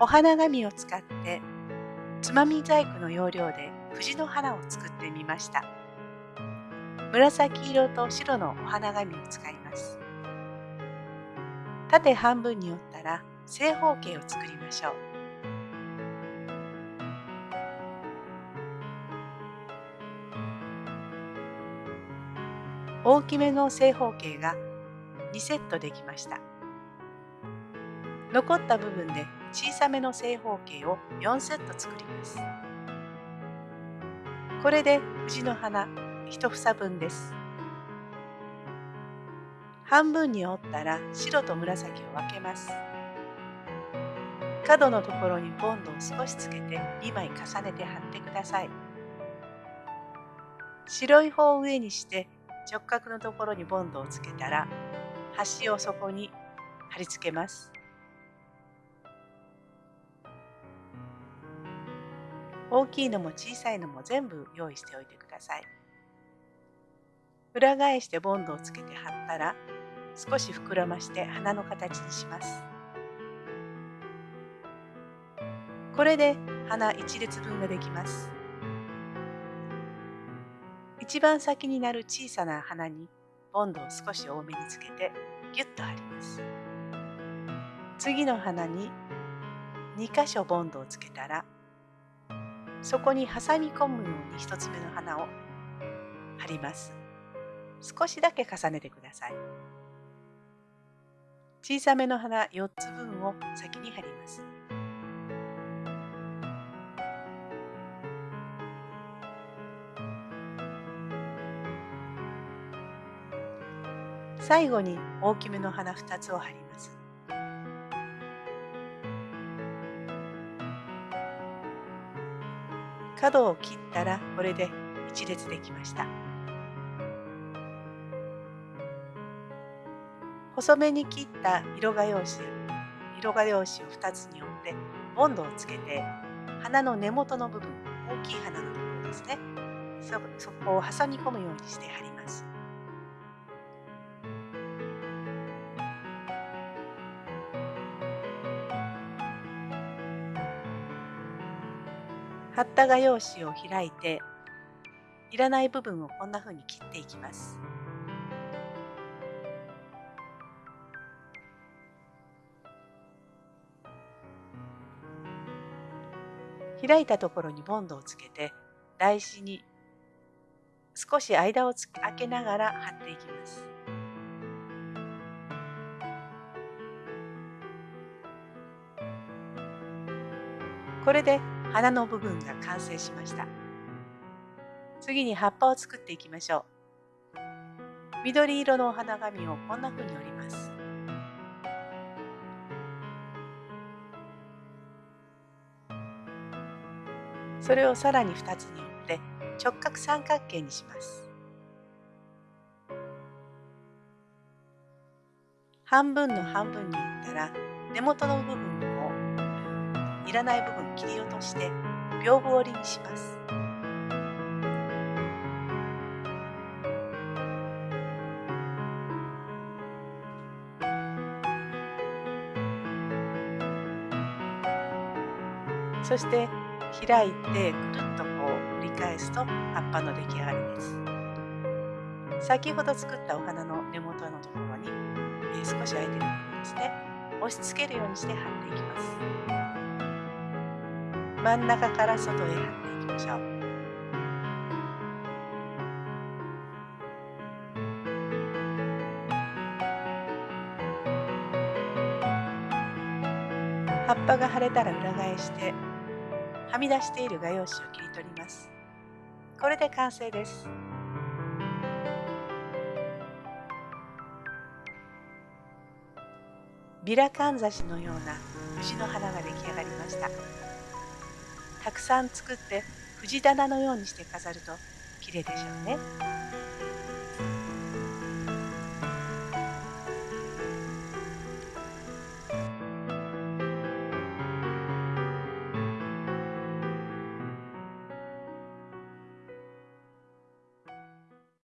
お花紙を使ってつまみ細工の要領で藤の花を作ってみました。紫色と白のお花紙を使います。縦半分に折ったら正方形を作りましょう。大きめの正方形が2セットできました。残った部分で小さめの正方形を4セット作ります。これで藤の花1房分です。半分に折ったら白と紫を分けます。角のところにボンドを少しつけて2枚重ねて貼ってください。白い方を上にして直角のところにボンドをつけたら端をそこに貼り付けます。大きいのも小さいのも全部用意しておいてください。裏返してボンドをつけて貼ったら少し膨らまして花の形にします。これで花1列分ができます。一番先になる小さな花にボンドを少し多めにつけてギュッと貼ります。次の花に2箇所ボンドをつけたらそこに挟み込むように1つ目の花を貼ります。少しだけ重ねてください。小さめの花4つ分を先に貼ります。最後に大きめの花2つを貼ります。角を切ったらこれで1列できました。細めに切った色画用紙色画用紙を2つに折ってボンドをつけて花の根元の部分大きい花のところですね。そこを挟み込むようにして貼ります。貼った画用紙を開いていらない部分をこんな風に切っていきます。開いたところにボンドをつけて台紙に少し間を開けながら貼っていきます。これで花の部分が完成しました。次に葉っぱを作っていきましょう。緑色のお花紙をこんな風に折ります。それをさらに2つに折って直角三角形にします。半分の半分に折ったら根元の部分をいらない部分切り落として屏風折りにします。そして開いてくるっとこう折り返すと葉っぱの出来上がりです。先ほど作ったお花の根元のところに、えー、少し空いてる部分ですね。押し付けるようにして貼っていきます。真ん中から外へ貼っていきましょう。葉っぱが腫れたら裏返してはみ出している画用紙を切り取ります。これで完成です。ビラかんざしのような藤の花が出来上がりました。たくさん作って藤棚のようにして飾ると綺麗でしょうね。